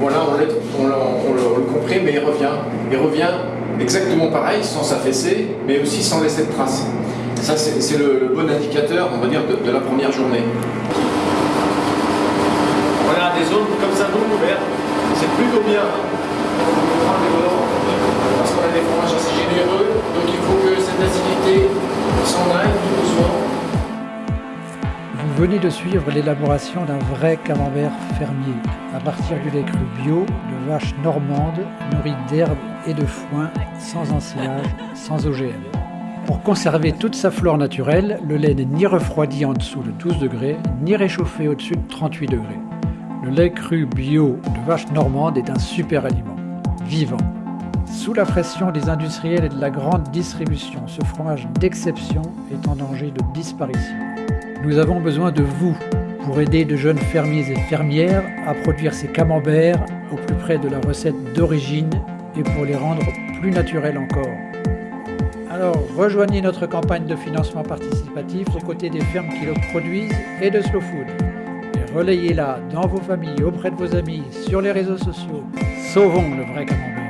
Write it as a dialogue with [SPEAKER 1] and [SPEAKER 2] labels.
[SPEAKER 1] voilà, on, on, on, le comprime, mais il revient. Il revient exactement pareil, sans s'affaisser, mais aussi sans laisser de traces. Ça, c'est le, bon indicateur, on va dire, de, la première journée. Voilà, des zones comme ça non ouvertes, c'est plutôt bien. Hein on prend des volants, parce qu'on a des fourrages assez généreux, donc il
[SPEAKER 2] Vous venez de suivre l'élaboration d'un vrai camembert fermier, à partir du lait cru bio de vaches normandes nourries d'herbes et de foin, sans ensilage, sans OGM. Pour conserver toute sa flore naturelle, le lait n'est ni refroidi en dessous de 12 degrés, ni réchauffé au-dessus de 38 degrés. Le lait cru bio de vache normande est un super aliment, vivant. Sous la pression des industriels et de la grande distribution, ce fromage d'exception est en danger de disparition. Nous avons besoin de vous pour aider de jeunes fermiers et fermières à produire ces camemberts au plus près de la recette d'origine et pour les rendre plus naturels encore. Alors rejoignez notre campagne de financement participatif aux côtés des fermes qui le produisent et de Slow Food. Et relayez-la dans vos familles, auprès de vos amis, sur les réseaux sociaux. Sauvons le vrai camembert.